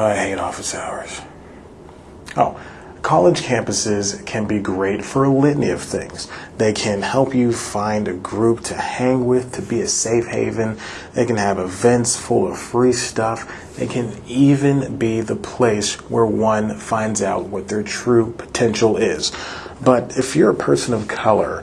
Oh, I hate office hours. Oh, college campuses can be great for a litany of things. They can help you find a group to hang with, to be a safe haven. They can have events full of free stuff. They can even be the place where one finds out what their true potential is. But if you're a person of color,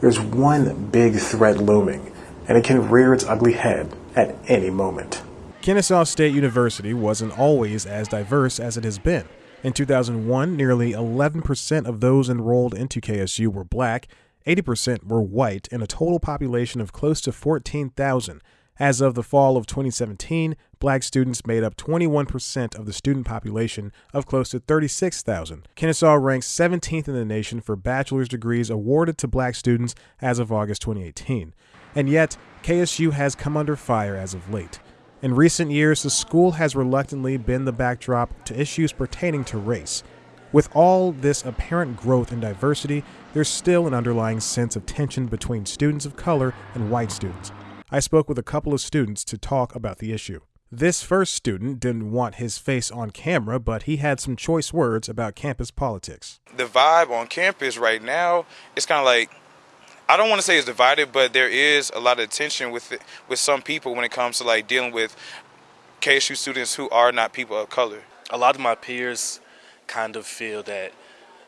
there's one big threat looming, and it can rear its ugly head at any moment. Kennesaw State University wasn't always as diverse as it has been. In 2001, nearly 11% of those enrolled into KSU were black, 80% were white, and a total population of close to 14,000. As of the fall of 2017, black students made up 21% of the student population of close to 36,000. Kennesaw ranks 17th in the nation for bachelor's degrees awarded to black students as of August 2018. And yet, KSU has come under fire as of late. In recent years, the school has reluctantly been the backdrop to issues pertaining to race. With all this apparent growth in diversity, there's still an underlying sense of tension between students of color and white students. I spoke with a couple of students to talk about the issue. This first student didn't want his face on camera, but he had some choice words about campus politics. The vibe on campus right now is kind of like I don't want to say it's divided, but there is a lot of tension with it, with some people when it comes to like dealing with KSU students who are not people of color. A lot of my peers kind of feel that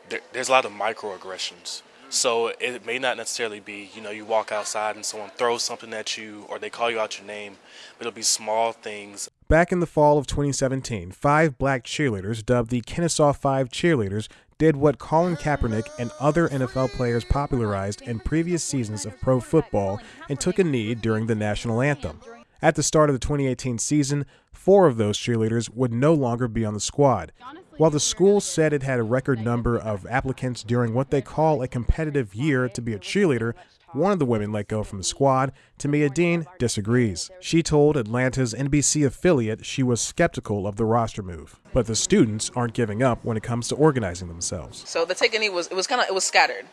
there, there's a lot of microaggressions. So it may not necessarily be, you know, you walk outside and someone throws something at you or they call you out your name, but it'll be small things. Back in the fall of 2017, five black cheerleaders, dubbed the Kennesaw Five Cheerleaders, did what Colin Kaepernick and other NFL players popularized in previous seasons of pro football and took a knee during the national anthem. At the start of the 2018 season, four of those cheerleaders would no longer be on the squad. While the school said it had a record number of applicants during what they call a competitive year to be a cheerleader, one of the women let go from the squad, Tommia Dean, disagrees. She told Atlanta's NBC affiliate she was skeptical of the roster move. But the students aren't giving up when it comes to organizing themselves. So the take any was it was kind of it was scattered.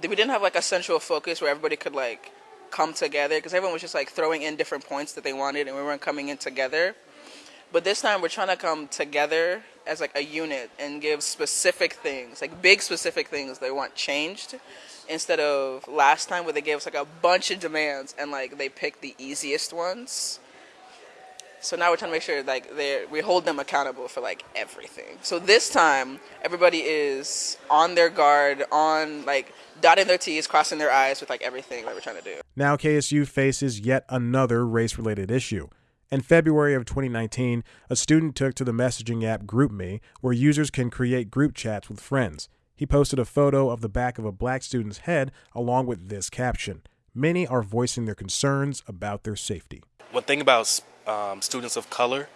We didn't have like a central focus where everybody could like come together because everyone was just like throwing in different points that they wanted and we weren't coming in together. But this time we're trying to come together as like a unit and give specific things, like big specific things they want changed instead of last time where they gave us like a bunch of demands and like they picked the easiest ones. So now we're trying to make sure like they we hold them accountable for like everything. So this time everybody is on their guard, on like dotting their T's, crossing their I's with like everything that we're trying to do. Now KSU faces yet another race-related issue. In February of 2019, a student took to the messaging app GroupMe, where users can create group chats with friends. He posted a photo of the back of a black student's head along with this caption Many are voicing their concerns about their safety. One thing about um, students of color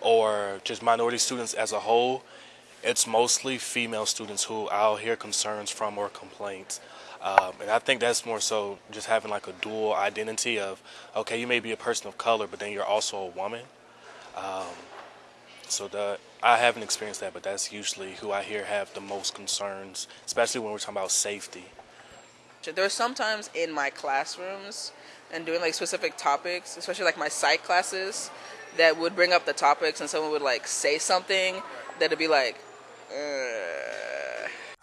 or just minority students as a whole, it's mostly female students who I'll hear concerns from or complaints. Um, and I think that's more so just having like a dual identity of, okay, you may be a person of color, but then you're also a woman. Um, so the I haven't experienced that, but that's usually who I hear have the most concerns, especially when we're talking about safety. There are sometimes in my classrooms and doing like specific topics, especially like my psych classes, that would bring up the topics and someone would like say something that'd be like. Ugh.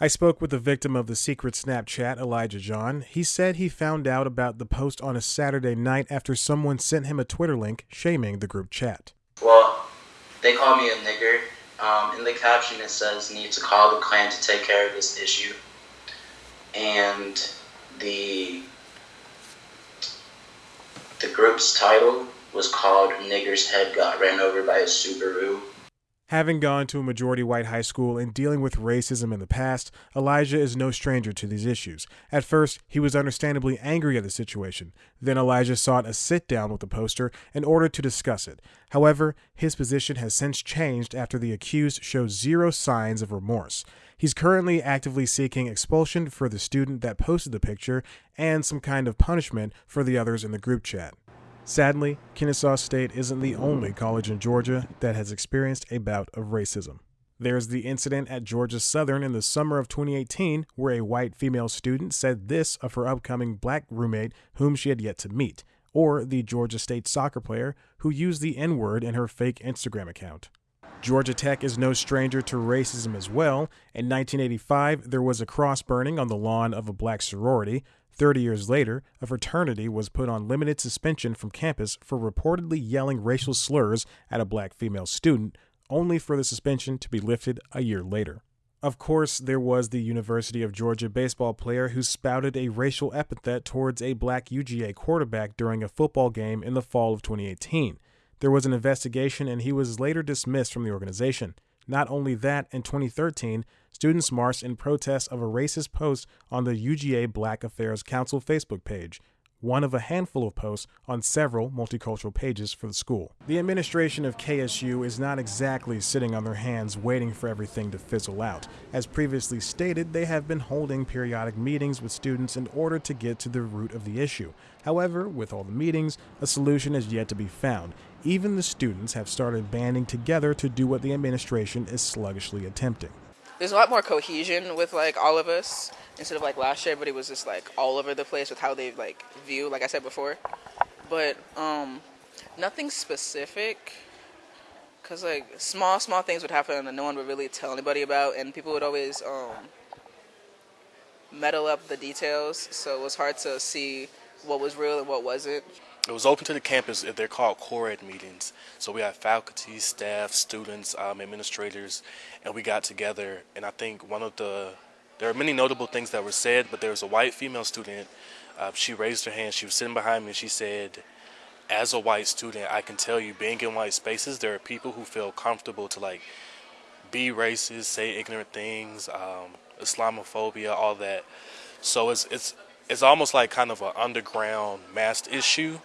I spoke with the victim of the secret Snapchat, Elijah John. He said he found out about the post on a Saturday night after someone sent him a Twitter link shaming the group chat. Well, they call me a nigger. Um, in the caption, it says, need to call the Klan to take care of this issue. And the the group's title was called Nigger's Head Got Ran Over by a Subaru. Having gone to a majority white high school and dealing with racism in the past, Elijah is no stranger to these issues. At first, he was understandably angry at the situation. Then Elijah sought a sit down with the poster in order to discuss it. However, his position has since changed after the accused shows zero signs of remorse. He's currently actively seeking expulsion for the student that posted the picture and some kind of punishment for the others in the group chat. Sadly, Kennesaw State isn't the mm-hmm. only college in Georgia that has experienced a bout of racism. There's the incident at Georgia Southern in the summer of 2018 where a white female student said this of her upcoming black roommate whom she had yet to meet, or the Georgia State soccer player who used the N word in her fake Instagram account. Georgia Tech is no stranger to racism as well. In 1985, there was a cross burning on the lawn of a black sorority. 30 years later, a fraternity was put on limited suspension from campus for reportedly yelling racial slurs at a black female student, only for the suspension to be lifted a year later. Of course, there was the University of Georgia baseball player who spouted a racial epithet towards a black UGA quarterback during a football game in the fall of 2018. There was an investigation and he was later dismissed from the organization. Not only that, in 2013, students marched in protest of a racist post on the UGA Black Affairs Council Facebook page, one of a handful of posts on several multicultural pages for the school. The administration of KSU is not exactly sitting on their hands waiting for everything to fizzle out. As previously stated, they have been holding periodic meetings with students in order to get to the root of the issue. However, with all the meetings, a solution is yet to be found. Even the students have started banding together to do what the administration is sluggishly attempting. There's a lot more cohesion with like all of us instead of like last year, but it was just like all over the place with how they like view, like I said before. But um, nothing specific, cause like small small things would happen and no one would really tell anybody about, and people would always um, meddle up the details, so it was hard to see what was real and what wasn't. It was open to the campus. They're called co-ed meetings. So we had faculty, staff, students, um, administrators, and we got together. And I think one of the there are many notable things that were said, but there was a white female student. Uh, she raised her hand. She was sitting behind me, and she said, "As a white student, I can tell you, being in white spaces, there are people who feel comfortable to like be racist, say ignorant things, um, Islamophobia, all that. So it's it's it's almost like kind of an underground masked issue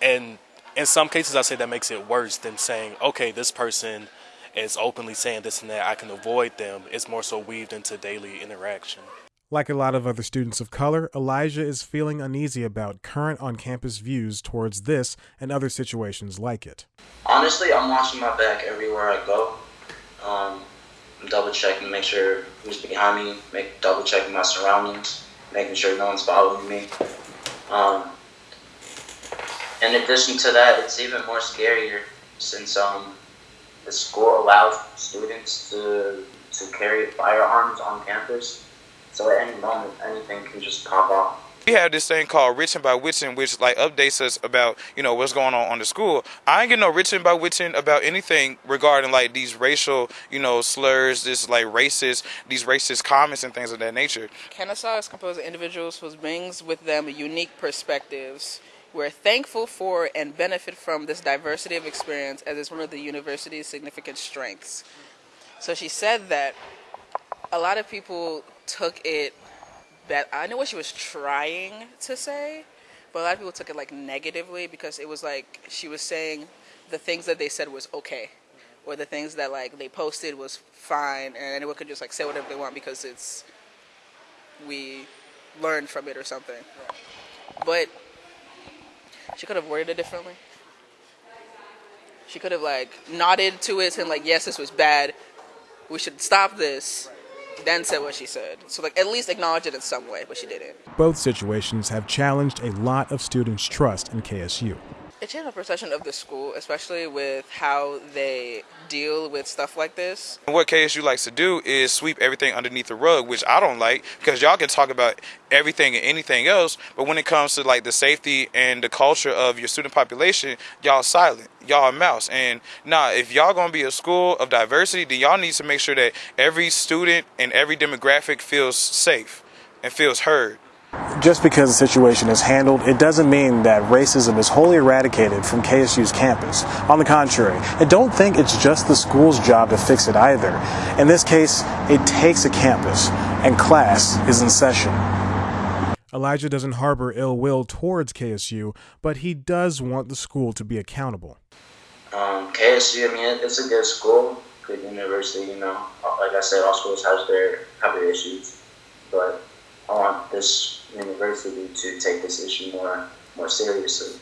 and in some cases, I say that makes it worse than saying, okay, this person is openly saying this and that. I can avoid them. It's more so weaved into daily interaction. Like a lot of other students of color, Elijah is feeling uneasy about current on campus views towards this and other situations like it. Honestly, I'm watching my back everywhere I go. Um, I'm double checking to make sure who's behind me, make double checking my surroundings, making sure no one's following me. Um, in addition to that, it's even more scarier since um, the school allows students to to carry firearms on campus. So at any moment, anything can just pop off we have this thing called Written by Whitten, which like updates us about you know what's going on on the school. I ain't getting no Written by Whitten about anything regarding like these racial you know slurs, this like racist, these racist comments and things of that nature. Kennesaw is composed of individuals who brings with them unique perspectives we're thankful for and benefit from this diversity of experience as it's one of the university's significant strengths. So she said that a lot of people took it that I know what she was trying to say, but a lot of people took it like negatively because it was like she was saying the things that they said was okay, or the things that like they posted was fine, and anyone could just like say whatever they want because it's we learned from it or something. But she could have worded it differently. She could have like nodded to it and like, yes, this was bad. We should stop this. Then said what she said. So like at least acknowledge it in some way, but she didn't. Both situations have challenged a lot of students' trust in KSU it changed my perception of the school, especially with how they deal with stuff like this. What KSU likes to do is sweep everything underneath the rug, which I don't like because y'all can talk about everything and anything else, but when it comes to like the safety and the culture of your student population, y'all silent. Y'all mouse. And now, nah, if y'all gonna be a school of diversity, then y'all need to make sure that every student and every demographic feels safe and feels heard just because the situation is handled, it doesn't mean that racism is wholly eradicated from KSU's campus. On the contrary, I don't think it's just the school's job to fix it either. In this case, it takes a campus, and class is in session. Elijah doesn't harbor ill will towards KSU, but he does want the school to be accountable. Um, KSU, I mean, it's a good school, good university, you know. Like I said, all schools have their, have their issues, but I want this university to take this issue more more seriously.